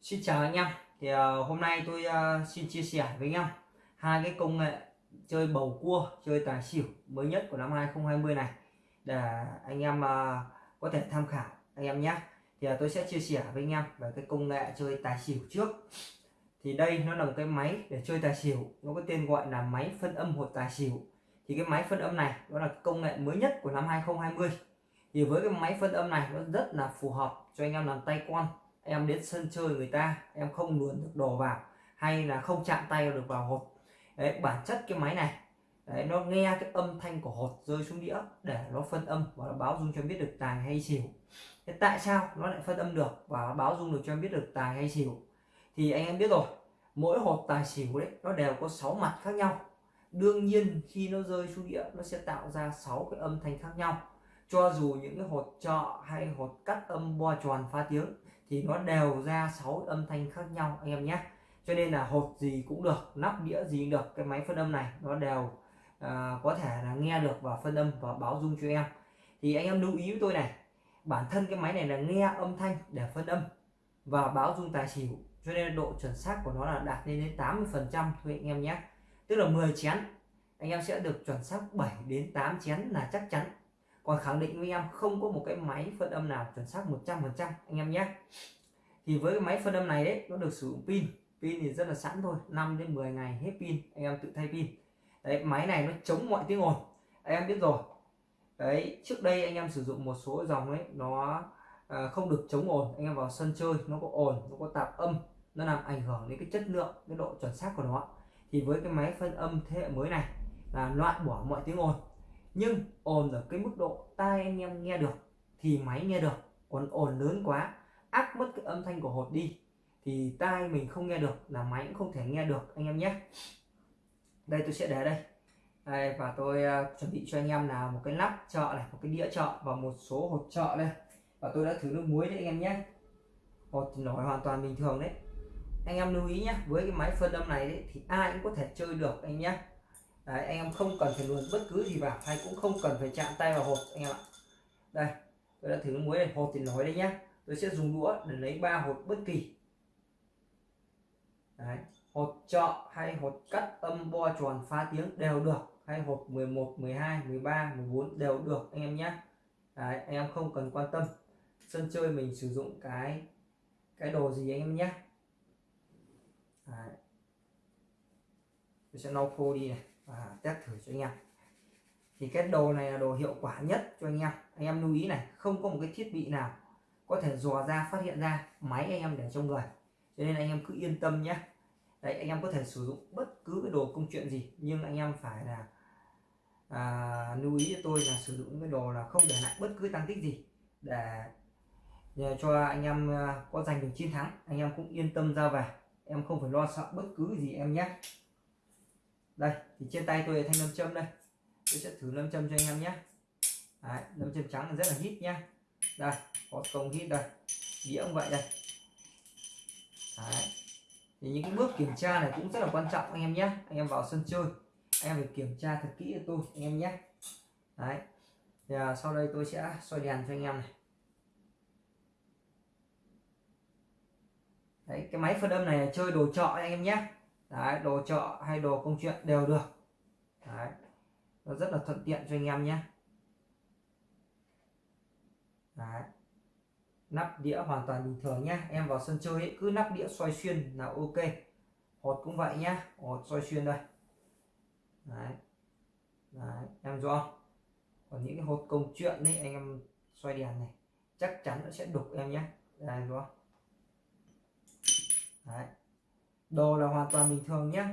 Xin chào anh em. Thì uh, hôm nay tôi uh, xin chia sẻ với anh em hai cái công nghệ chơi bầu cua chơi tài xỉu mới nhất của năm 2020 này để anh em uh, có thể tham khảo anh em nhé. Thì uh, tôi sẽ chia sẻ với anh em về cái công nghệ chơi tài xỉu trước. Thì đây nó là một cái máy để chơi tài xỉu nó có tên gọi là máy phân âm hột tài xỉu. Thì cái máy phân âm này đó là công nghệ mới nhất của năm 2020 thì với cái máy phân âm này nó rất là phù hợp cho anh em làm tay con em đến sân chơi người ta em không luồn được đồ vào hay là không chạm tay được vào hột đấy, bản chất cái máy này đấy, nó nghe cái âm thanh của hột rơi xuống đĩa để nó phân âm và nó báo dung cho em biết được tài hay xỉu. Thế tại sao nó lại phân âm được và báo dung được cho em biết được tài hay xỉu? Thì anh em biết rồi mỗi hột tài xỉu đấy nó đều có 6 mặt khác nhau. Đương nhiên khi nó rơi xuống đĩa nó sẽ tạo ra 6 cái âm thanh khác nhau. Cho dù những cái hột trọ hay hột cắt âm bo tròn pha tiếng thì nó đều ra 6 âm thanh khác nhau anh em nhé. Cho nên là hột gì cũng được nắp đĩa gì cũng được cái máy phân âm này nó đều uh, có thể là nghe được và phân âm và báo dung cho em. Thì anh em lưu ý với tôi này bản thân cái máy này là nghe âm thanh để phân âm và báo dung tài xỉu. Cho nên độ chuẩn xác của nó là đạt lên đến 80 phần trăm thôi anh em nhé. Tức là 10 chén anh em sẽ được chuẩn xác 7 đến 8 chén là chắc chắn còn khẳng định với em không có một cái máy phân âm nào chuẩn xác 100 phần trăm anh em nhé. Thì với cái máy phân âm này đấy nó được sử dụng pin. Pin thì rất là sẵn thôi 5 đến 10 ngày hết pin anh em tự thay pin. Đấy máy này nó chống mọi tiếng ồn. Anh em biết rồi. Đấy trước đây anh em sử dụng một số dòng ấy nó à, không được chống ồn. Anh em vào sân chơi nó có ồn nó có tạp âm nó làm ảnh hưởng đến cái chất lượng cái độ chuẩn xác của nó. Thì với cái máy phân âm thế hệ mới này là loại bỏ mọi tiếng ồn nhưng ồn ở cái mức độ tai anh em nghe được thì máy nghe được. Còn ồn lớn quá áp mất cái âm thanh của hột đi thì tai mình không nghe được là máy cũng không thể nghe được anh em nhé. Đây tôi sẽ để đây. Đây, và tôi uh, chuẩn bị cho anh em là một cái nắp chợ này một cái đĩa chợ và một số hột chợ đây. Và tôi đã thử nước muối đấy anh em nhé. Hột thì nổi hoàn toàn bình thường đấy. Anh em lưu ý nhé với cái máy phân âm này đấy, thì ai cũng có thể chơi được anh nhé. Đấy, anh em không cần phải luồn bất cứ gì vào hay cũng không cần phải chạm tay vào hột anh em ạ. Đây tôi đã thử nước muối này hột thì nói đây nhá. Tôi sẽ dùng đũa để lấy ba hột bất kỳ. Đấy. hột trọ hay hột cắt âm bo tròn phá tiếng đều được hay hột 11 12 13 14 đều được anh em nhé Đấy, anh em không cần quan tâm. Sân chơi mình sử dụng cái cái đồ gì anh em nhé Đấy. tôi sẽ lau khô đi này và test thử cho anh em. Thì cái đồ này là đồ hiệu quả nhất cho anh em. Anh em lưu ý này không có một cái thiết bị nào có thể dò ra phát hiện ra máy anh em để trong người. Cho nên anh em cứ yên tâm nhé. Đấy anh em có thể sử dụng bất cứ cái đồ công chuyện gì nhưng anh em phải là à, lưu ý cho tôi là sử dụng cái đồ là không để lại bất cứ tăng tích gì để, cho anh em à, có giành được chiến thắng. Anh em cũng yên tâm ra về. Em không phải lo sợ bất cứ gì em nhé đây thì trên tay tôi là thanh nam châm đây. Tôi sẽ thử nam châm cho anh em nhé. Đấy, nam châm trắng rất là hít nhá. Đây có công hít đây. Đĩa cũng vậy đây. Đấy. thì những cái bước kiểm tra này cũng rất là quan trọng anh em nhé. Anh em vào sân chơi anh em phải kiểm tra thật kỹ cho tôi anh em nhé. Đấy. Thì à, sau đây tôi sẽ soi đèn cho anh em này. Đấy cái máy phân âm này chơi đồ trọ anh em nhé đấy đồ chợ hay đồ công chuyện đều được. Đấy nó rất là thuận tiện cho anh em nhé. Đấy nắp đĩa hoàn toàn bình thường nhé. Em vào sân chơi ấy, cứ nắp đĩa xoay xuyên là ok. Hột cũng vậy nhé hột xoay xuyên đây. Đấy đấy em rõ. Còn những cái hột công chuyện ấy anh em xoay đèn này chắc chắn nó sẽ đục em nhé. Đây đúng không đấy đồ là hoàn toàn bình thường nhé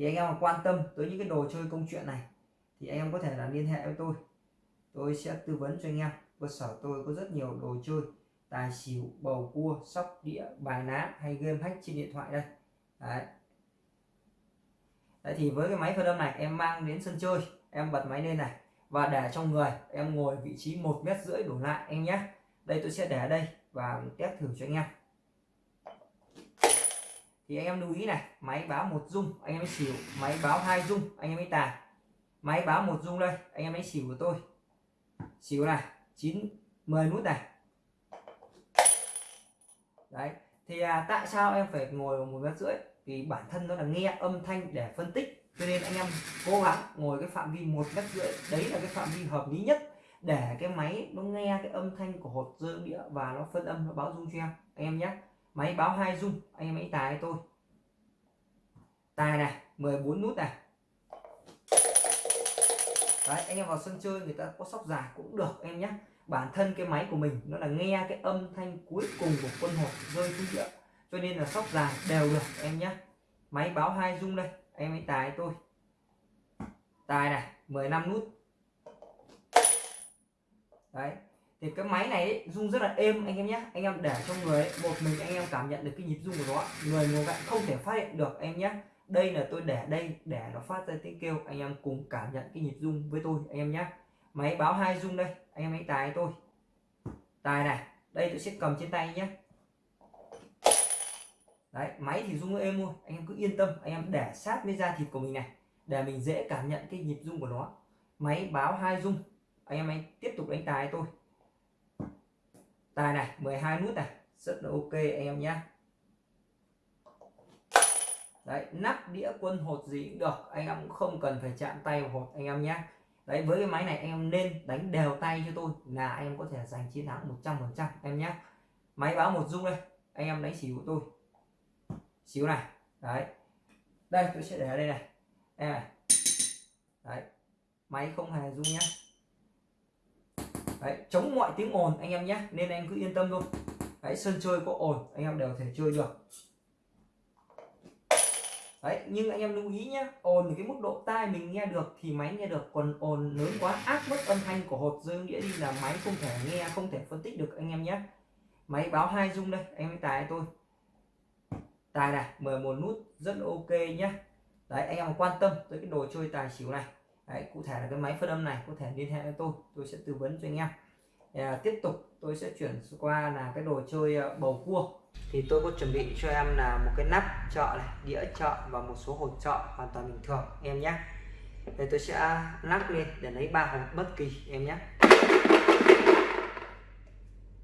thì anh em mà quan tâm tới những cái đồ chơi công chuyện này, thì anh em có thể là liên hệ với tôi. Tôi sẽ tư vấn cho anh em. Cơ sở tôi có rất nhiều đồ chơi, tài xỉu, bầu cua, sóc đĩa, bài ná hay game hack trên điện thoại đây. Đấy. Đấy, thì với cái máy phân âm này, em mang đến sân chơi, em bật máy lên này, và để trong người, em ngồi vị trí một mét rưỡi đổ lại, anh nhé đây tôi sẽ để ở đây và test thử cho anh em. Thì anh em lưu ý này máy báo một dung anh em ấy xỉu. Máy báo hai dung anh em ấy tài máy báo một dung đây anh em ấy xỉu của tôi. Xỉu này chín 10 nút này. Đấy thì à, tại sao em phải ngồi một mét rưỡi? Vì bản thân nó là nghe âm thanh để phân tích cho nên anh em cố gắng ngồi cái phạm vi một mét rưỡi. Đấy là cái phạm vi hợp lý nhất để cái máy nó nghe cái âm thanh của hột dơ đĩa và nó phân âm, nó báo rung cho em. Anh em nhé. Máy báo hai rung anh em hãy tài tôi. Tài này 14 nút này. Đấy, anh em vào sân chơi người ta có sóc dài cũng được em nhé. Bản thân cái máy của mình nó là nghe cái âm thanh cuối cùng của quân hột rơi xuống địa cho nên là sóc dài đều được em nhé. Máy báo hai rung đây em hãy tài tôi. Tài này 15 nút đấy. Thì cái máy này ấy, rung rất là êm anh em nhé anh em để trong người ấy, một mình anh em cảm nhận được cái nhịp rung của nó người ngồi cạnh không thể phát hiện được em nhé đây là tôi để đây để nó phát ra tiếng kêu anh em cùng cảm nhận cái nhịp rung với tôi anh em nhé máy báo hai rung đây anh em hãy tài tôi. Tài này đây tôi sẽ cầm trên tay nhé đấy máy thì rung êm luôn anh em cứ yên tâm anh em để sát với da thịt của mình này để mình dễ cảm nhận cái nhịp rung của nó. Máy báo hai rung anh em anh, tiếp tục đánh tài tôi tài này 12 nút này. Rất là ok anh em nhé đấy, nắp đĩa quân hột gì cũng được. Anh em cũng không cần phải chạm tay vào hột anh em nhé đấy, với cái máy này anh em nên đánh đều tay cho tôi là anh em có thể giành chiến thắng 100 phần trăm em nhé máy báo một dung đây. Anh em đánh xỉu của tôi. Xíu này. Đấy. Đây, tôi sẽ để ở đây này. Em này. Đấy. Máy không hề rung nhé đấy, chống mọi tiếng ồn anh em nhé, nên anh cứ yên tâm luôn đấy, sân chơi có ồn, anh em đều thể chơi được. Đấy, nhưng anh em lưu ý nhé, ồn cái mức độ tai mình nghe được thì máy nghe được, còn ồn lớn quá áp mất âm thanh của hột rơi nghĩa đi là máy không thể nghe, không thể phân tích được anh em nhé. Máy báo hai dung đây, anh em tài tôi. Tài này 11 nút, rất ok nhé. Đấy, anh em quan tâm tới cái đồ chơi tài xỉu này đấy, cụ thể là cái máy phân âm này có thể liên hệ với tôi tôi sẽ tư vấn cho anh em. À, tiếp tục tôi sẽ chuyển qua là cái đồ chơi à, bầu cua. Thì tôi có chuẩn bị cho em là một cái nắp chợ này đĩa chợ và một số hột chợ hoàn toàn bình thường em nhé. Đây tôi sẽ lắc lên để lấy ba hột bất kỳ em nhé.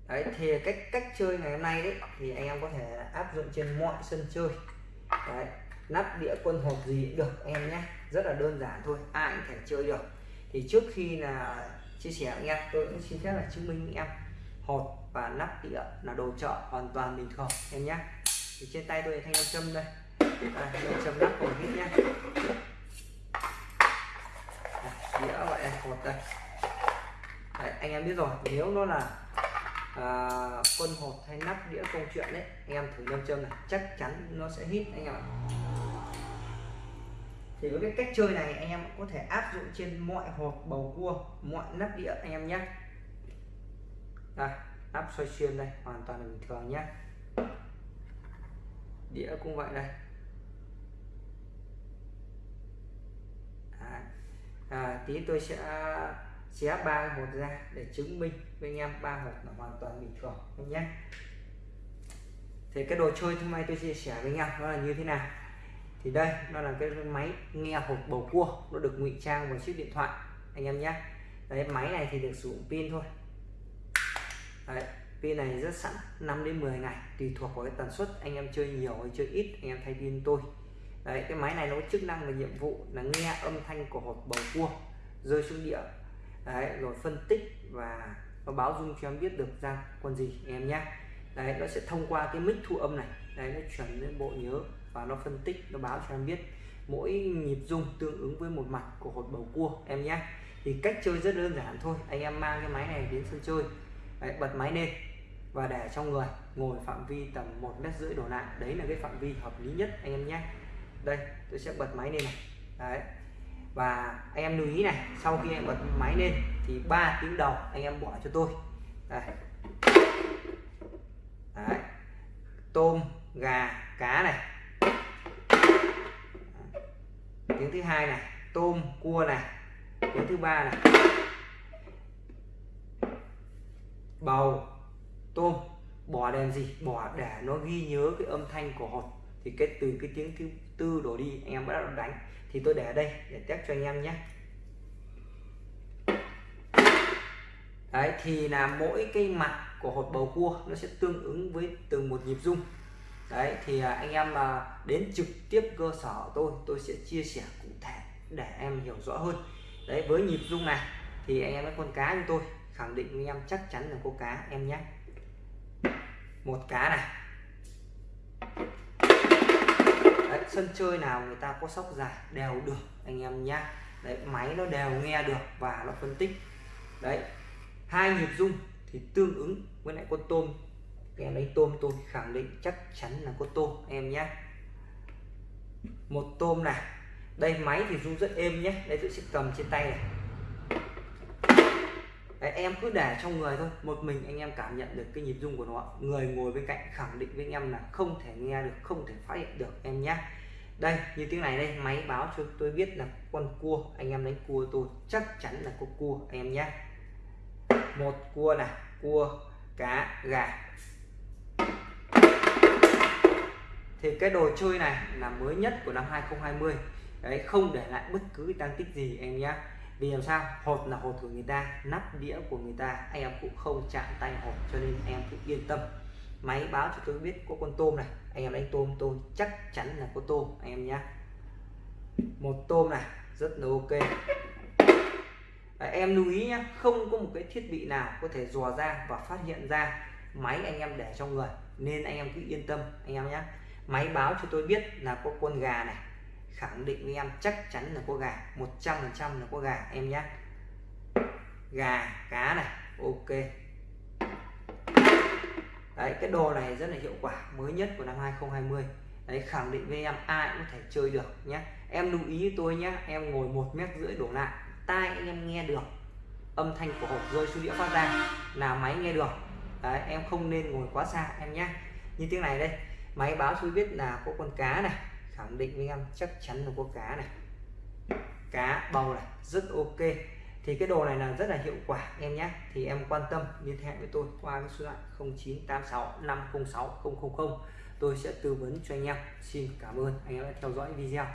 Đấy thì cách cách chơi ngày hôm nay đấy thì anh em có thể áp dụng trên mọi sân chơi. Đấy nắp đĩa quân hộp gì cũng được em nhé rất là đơn giản thôi ai cũng thể chơi được. Thì trước khi là chia sẻ anh em tôi cũng xin phép là chứng minh em hột và nắp đĩa là đồ chợ hoàn toàn bình thường em nhé. Thì trên tay tôi thanh nam châm đây. À, châm nắp hột hết nhé. Đĩa gọi là hột đây. Đấy, anh em biết rồi nếu nó là à, quân hột hay nắp đĩa câu chuyện đấy anh em thử nam châm này chắc chắn nó sẽ hít anh em ạ thì với cái cách chơi này anh em có thể áp dụng trên mọi hộp bầu cua mọi nắp đĩa anh em nhé. Đây nắp xoay xuyên đây hoàn toàn là bình thường nhé. Đĩa cũng vậy đây. À, à, tí tôi sẽ xé ba hột ra để chứng minh với anh em ba hột là hoàn toàn bình thường anh nhé. Thì cái đồ chơi hôm nay tôi chia sẻ với anh em nó là như thế nào? Thì đây nó là cái máy nghe hộp bầu cua. Nó được ngụy trang vào chiếc điện thoại anh em nhé. Đấy máy này thì được sử dụng pin thôi. Đấy, pin này rất sẵn 5 đến 10 ngày tùy thuộc vào cái tần suất. Anh em chơi nhiều hay chơi ít anh em thay pin tôi. Đấy cái máy này nó có chức năng và nhiệm vụ là nghe âm thanh của hộp bầu cua rơi xuống địa. Đấy rồi phân tích và nó báo dung cho em biết được ra con gì em nhé. Đấy nó sẽ thông qua cái mic thu âm này. Đấy nó chuyển đến bộ nhớ và nó phân tích nó báo cho em biết mỗi nhịp rung tương ứng với một mặt của hột bầu cua em nhé. Thì cách chơi rất đơn giản thôi anh em mang cái máy này đến sân chơi. Đấy, bật máy lên và để trong người ngồi phạm vi tầm một mét rưỡi đổ lại. Đấy là cái phạm vi hợp lý nhất anh em nhé. Đây tôi sẽ bật máy lên này. Đấy. Và anh em lưu ý này sau khi em bật máy lên thì ba tiếng đầu anh em bỏ cho tôi. Đây. Đấy. Tôm gà cá này tiếng thứ hai này, tôm, cua này. Tiếng thứ ba này. Bầu, tôm. Bỏ đèn gì? Bỏ để nó ghi nhớ cái âm thanh của hột. Thì cái từ cái tiếng thứ tư đổ đi, anh em bắt đầu đánh. Thì tôi để ở đây, để test cho anh em nhé. Đấy, thì là mỗi cái mặt của hột bầu cua nó sẽ tương ứng với từng một nhịp rung đấy thì à, anh em mà đến trực tiếp cơ sở tôi tôi sẽ chia sẻ cụ thể để em hiểu rõ hơn. Đấy với nhịp rung này thì anh em với con cá như tôi khẳng định với em chắc chắn là có cá em nhé. Một cá này. Đấy, sân chơi nào người ta có sóc dài đều được anh em nhá đấy máy nó đều nghe được và nó phân tích. Đấy hai nhịp rung thì tương ứng với lại con tôm em lấy tôm tôi khẳng định chắc chắn là có tôm em nhé. Một tôm này. Đây máy thì rung rất êm nhé. Đây tôi sẽ cầm trên tay này. Đấy, em cứ để trong người thôi. Một mình anh em cảm nhận được cái nhịp rung của nó. Người ngồi bên cạnh khẳng định với anh em là không thể nghe được không thể phát hiện được em nhé. Đây như tiếng này đây máy báo cho tôi biết là con cua anh em đánh cua tôi chắc chắn là có cua anh em nhé. Một cua này cua cá gà. Thì cái đồ chơi này là mới nhất của năm 2020 đấy không để lại bất cứ tăng tích gì em nhé vì làm sao? Hột là hột của người ta nắp đĩa của người ta anh em cũng không chạm tay hột cho nên em cũng yên tâm. Máy báo cho tôi biết có con tôm này. Anh em đánh tôm tôi chắc chắn là có tôm anh em nhé một tôm này rất là ok. Đấy, em lưu ý nhé không có một cái thiết bị nào có thể dò ra và phát hiện ra máy anh em để trong người nên anh em cứ yên tâm anh em nhé máy báo cho tôi biết là có con gà này. Khẳng định với em chắc chắn là có gà 100 phần trăm là có gà, em nhé gà, cá này, ok. Đấy, cái đồ này rất là hiệu quả, mới nhất của năm 2020 đấy, khẳng định với em ai cũng có thể chơi được nhé em lưu ý tôi nhé em ngồi một mét rưỡi đổ lại, tai anh em nghe được. Âm thanh của hộp rơi xuống đĩa phát ra, là máy nghe được. Đấy, em không nên ngồi quá xa, em nhé như tiếng này đây máy báo cho biết là có con cá này, khẳng định với em chắc chắn là có cá này. Cá bầu này, rất ok. Thì cái đồ này là rất là hiệu quả, em nhé. Thì em quan tâm, liên hệ với tôi qua cái số điện thoại 0986 506 000 tôi sẽ tư vấn cho anh em. Xin cảm ơn anh em đã theo dõi video.